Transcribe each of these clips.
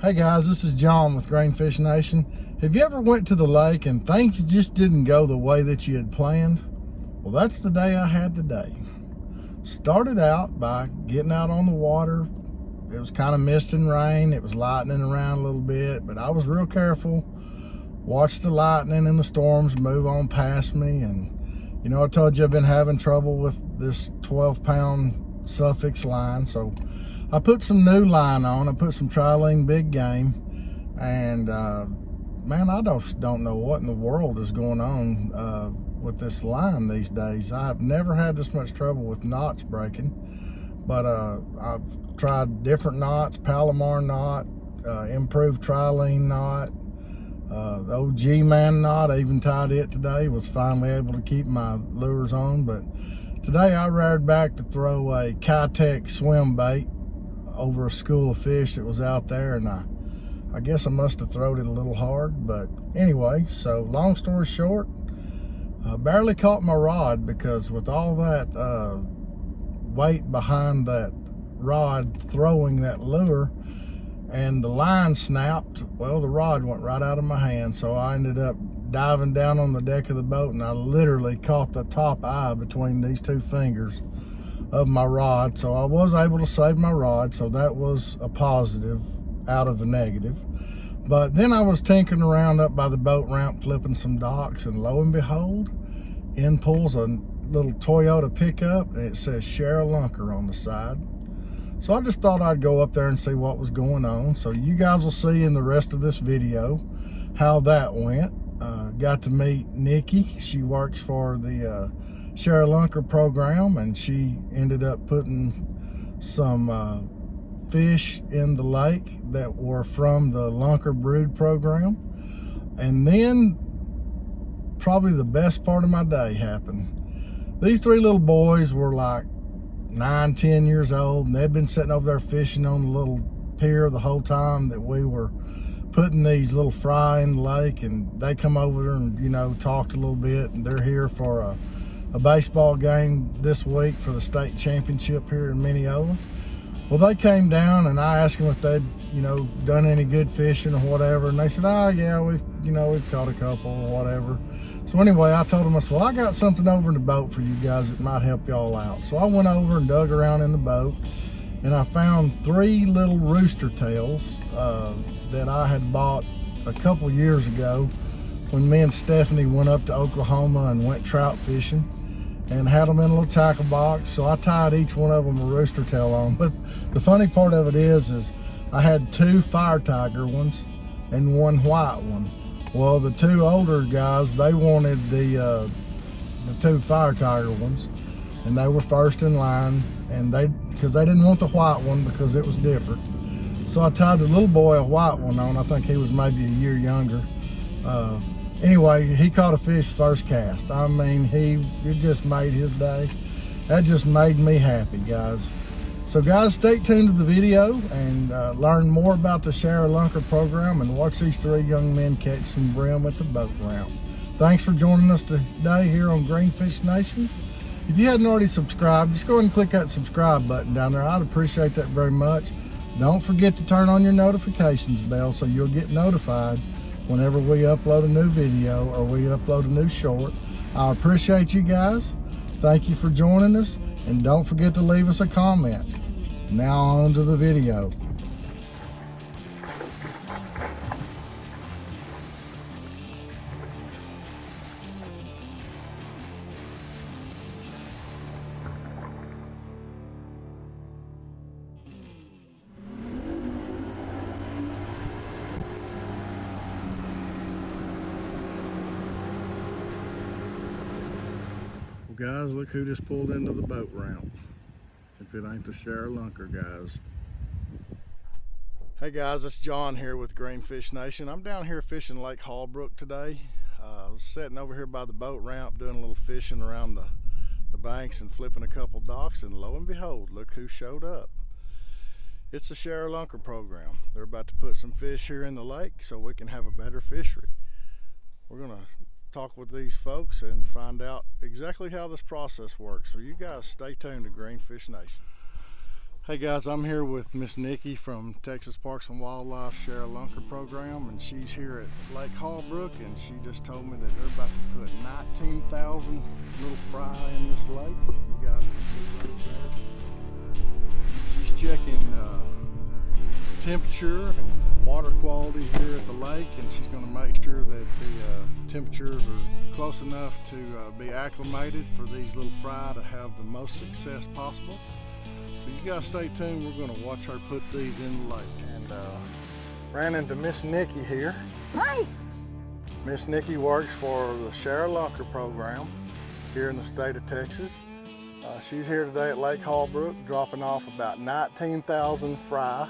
Hey guys, this is John with Grainfish Nation. Have you ever went to the lake and things just didn't go the way that you had planned? Well, that's the day I had today. Started out by getting out on the water. It was kind of mist and rain. It was lightning around a little bit, but I was real careful. Watched the lightning and the storms move on past me. And, you know, I told you I've been having trouble with this 12 pound Sufix line. So I put some new line on. I put some Trilene Big Game, and uh, man, I don't don't know what in the world is going on uh, with this line these days. I've never had this much trouble with knots breaking, but uh, I've tried different knots, Palomar knot, uh, improved Trilene knot, uh, the old G-Man knot. I even tied it today. Was finally able to keep my lures on, but today I reared back to throw a Keitech swim bait over a school of fish that was out there and I I guess I must have thrown it a little hard but anyway so long story short I barely caught my rod because with all that uh, weight behind that rod throwing that lure and the line snapped well the rod went right out of my hand so I ended up diving down on the deck of the boat and I literally caught the top eye between these two fingers of my rod. So I was able to save my rod. So that was a positive out of a negative. But then I was tinkering around up by the boat ramp, flipping some docks, and lo and behold, in pulls a little Toyota pickup, and it says ShareALunker on the side. So I just thought I'd go up there and see what was going on. So you guys will see in the rest of this video how that went. Uh, got to meet Nikki. She works for the uh, ShareALunker program and she ended up putting some uh, fish in the lake that were from the Lunker Brood program. And then probably the best part of my day happened. These three little boys were like nine, ten years old, and they'd been sitting over there fishing on the little pier the whole time that we were putting these little fry in the lake. And they come over there and, you know, talked a little bit, and they're here for a a baseball game this week for the state championship here in Mineola. Well, they came down and I asked them if they'd, you know, done any good fishing or whatever. And they said, oh, yeah, we've, you know, we've caught a couple or whatever. So anyway, I told them, I said, well, I got something over in the boat for you guys that might help y'all out. So I went over and dug around in the boat and I found three little rooster tails uh, that I had bought a couple years ago when me and Stephanie went up to Oklahoma and went trout fishing and had them in a little tackle box. So I tied each one of them a rooster tail on. But the funny part of it is, is I had two fire tiger ones and one white one. Well, the two older guys, they wanted the, uh, the two fire tiger ones and they were first in line and they, because they didn't want the white one because it was different. So I tied the little boy a white one on. I think he was maybe a year younger. Uh, anyway, he caught a fish first cast. I mean, he it just made his day. That just made me happy, guys. So guys, stay tuned to the video and uh, learn more about the Shara Lunker program and watch these three young men catch some brim at the boat ramp. Thanks for joining us today here on Grainfish Nation. If you hadn't already subscribed, just go ahead and click that subscribe button down there. I'd appreciate that very much. Don't forget to turn on your notifications bell so you'll get notified whenever we upload a new video or we upload a new short. I appreciate you guys. Thank you for joining us. And don't forget to leave us a comment. Now on to the video. Guys, look who just pulled into the boat ramp. If it ain't the ShareALunker guys. Hey guys, it's John here with Grainfish Nation. I'm down here fishing Lake Holbrook today. Uh, I was sitting over here by the boat ramp doing a little fishing around the, the banks and flipping a couple docks and lo and behold, look who showed up. It's the ShareALunker program. They're about to put some fish here in the lake so we can have a better fishery. We're gonna talk with these folks and find out exactly how this process works. So you guys stay tuned to Grainfish Nation. Hey guys, I'm here with Miss Nikki from Texas Parks and Wildlife Share a Lunker program, and she's here at Lake Holbrook, and she just told me that they're about to put 19,000 little fry in this lake. You guys can see right there. She's checking uh, temperature and water quality here at the lake, and she's going to make sure that the uh, temperatures are close enough to uh, be acclimated for these little fry to have the most success possible. So you guys stay tuned. We're going to watch her put these in the lake. And uh, ran into Miss Nikki here. Hi. Miss Nikki works for the Share a Lunker program here in the state of Texas. Uh, she's here today at Lake Holbrook dropping off about 19,000 fry,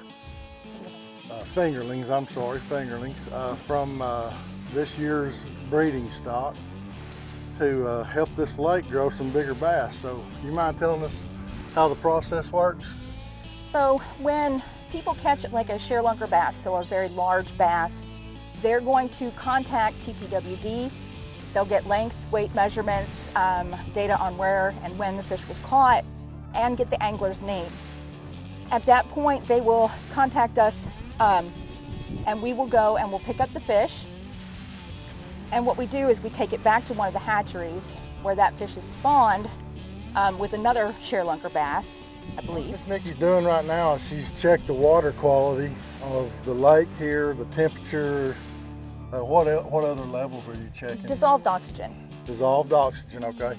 uh, fingerlings, I'm sorry, fingerlings, uh, from uh, this year's breeding stock to uh, help this lake grow some bigger bass. So you mind telling us how the process works? So when people catch like a ShareLunker bass, so a very large bass, they're going to contact TPWD. They'll get length, weight measurements, um, data on where and when the fish was caught, and get the angler's name. At that point, they will contact us um, and we will go and we'll pick up the fish. And what we do is we take it back to one of the hatcheries where that fish is spawned um, with another ShareLunker bass, I believe. What Nikki's doing right now is she's checked the water quality of the lake here, the temperature. Uh, what, what other levels are you checking? Dissolved oxygen. Dissolved oxygen, okay.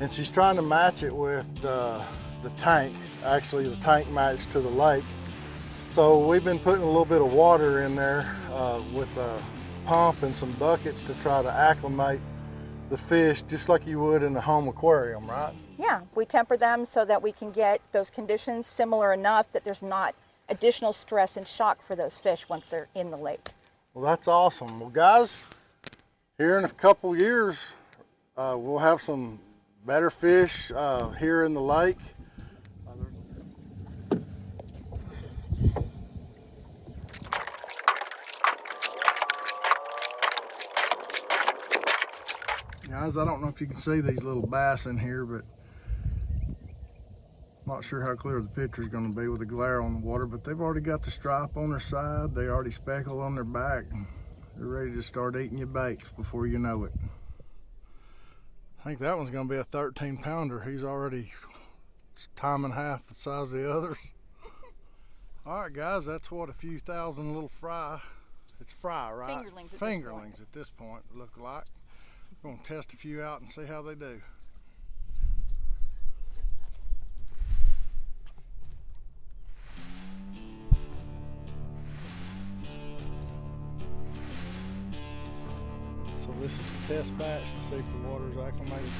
And she's trying to match it with the, the tank, actually the tank matched to the lake. So we've been putting a little bit of water in there uh, with a pump and some buckets to try to acclimate the fish just like you would in a home aquarium, right? Yeah, we temper them so that we can get those conditions similar enough that there's not additional stress and shock for those fish once they're in the lake. Well, that's awesome. Well, guys, here in a couple years, uh, we'll have some better fish uh, here in the lake. Guys, I don't know if you can see these little bass in here, but not sure how clear the picture is going to be with the glare on the water, but they've already got the stripe on their side. They already speckled on their back. They're ready to start eating your baits before you know it. I think that one's going to be a 13 pounder. He's already time and half the size of the others. All right, guys, that's what a few thousand little fry. It's fry, right? Fingerlings at Fingerlings this at this point look like. We're going to test a few out and see how they do. So this is a test batch to see if the water is acclimated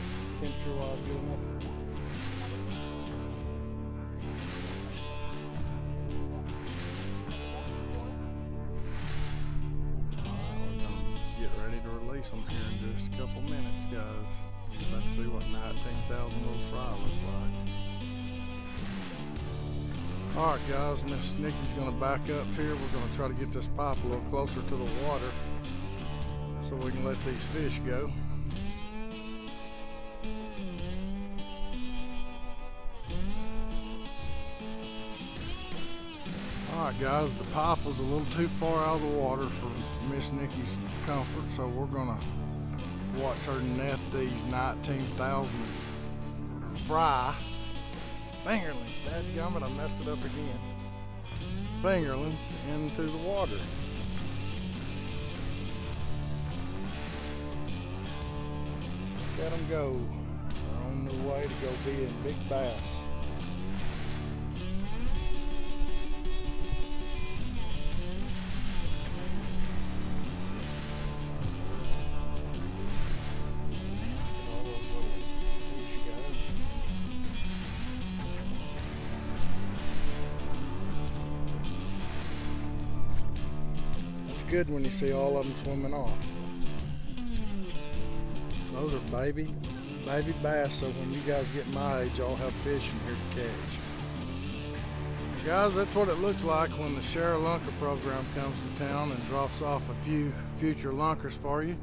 temperature wise good enough. get ready to release them here All right, guys, Miss Nikki's gonna back up here. We're gonna try to get this pipe a little closer to the water so we can let these fish go. Alright guys, the pipe was a little too far out of the water for Miss Nikki's comfort, so we're gonna watch her net these 19,000 fry fingerlings. Dadgummit, I messed it up again. Fingerlings into the water. Let them go. They're on their way to go be big bass. Good when you see all of them swimming off. Those are baby, baby bass, so when you guys get my age, I'll have fish in here to catch. Guys, that's what it looks like when the Share a Lunker program comes to town and drops off a few future lunkers for you.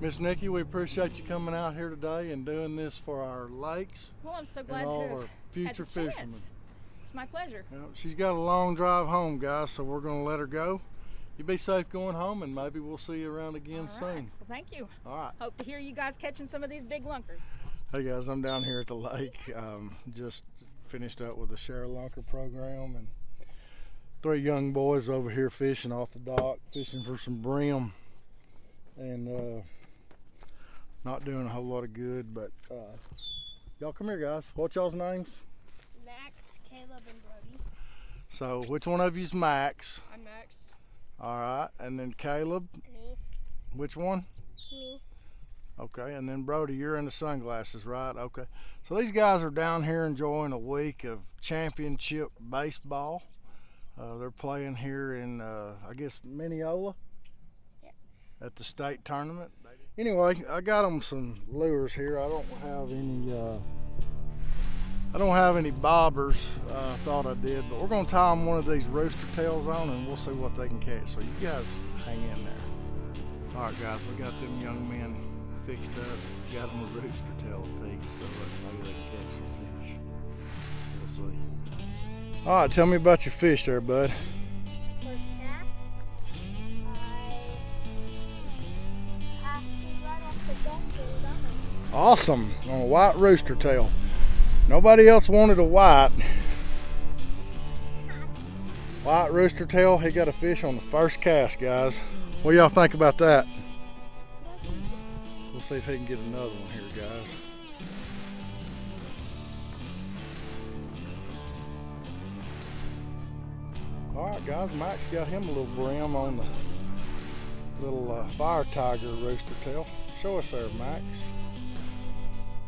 Miss Nikki, we appreciate you coming out here today and doing this for our lakes Well, I'm so and all to our future had the chance. fishermen. It's my pleasure. She's got a long drive home, guys, so we're going to let her go. You be safe going home, and maybe we'll see you around again All soon. Well, thank you. All right. Hope to hear you guys catching some of these big lunkers. Hey guys, I'm down here at the lake. Um, just finished up with the Share Lunker program, and three young boys over here fishing off the dock, fishing for some brim, and uh, not doing a whole lot of good. But uh, y'all come here, guys. What y'all's names? Max, Caleb, and Brody. So, which one of you's Max? All right, and then Caleb. Me. Which one? Me. Okay, and then Brody, you're in the sunglasses, right? Okay. So these guys are down here enjoying a week of championship baseball. Uh, they're playing here in, uh, I guess, Mineola Yeah. at the state tournament. Anyway, I got them some lures here. I don't have any. Uh, I don't have any bobbers. Uh, I thought I did, but we're gonna tie them one of these rooster tails on, and we'll see what they can catch. So you guys hang in there. All right, guys, we got them young men fixed up. Got them a rooster tail apiece, so maybe they can catch some fish. We'll see. All right, tell me about your fish there, bud. First cast. I right off the deck and got him. Awesome on a white rooster tail. Nobody else wanted a white. White rooster tail. He got a fish on the first cast, guys. What y'all think about that? We'll see if he can get another one here, guys. All right, guys. Max got him a little brim on the little uh, fire tiger rooster tail. Show us there, Max.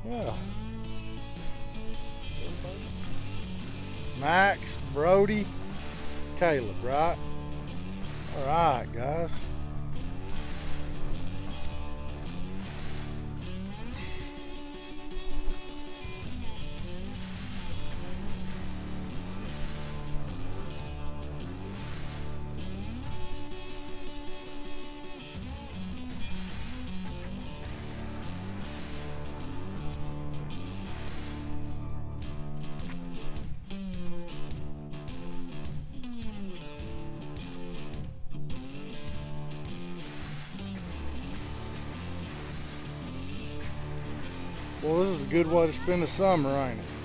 Yeah. Max, Brody, Caleb, right? All right, guys. Is a good way to spend the summer, ain't it?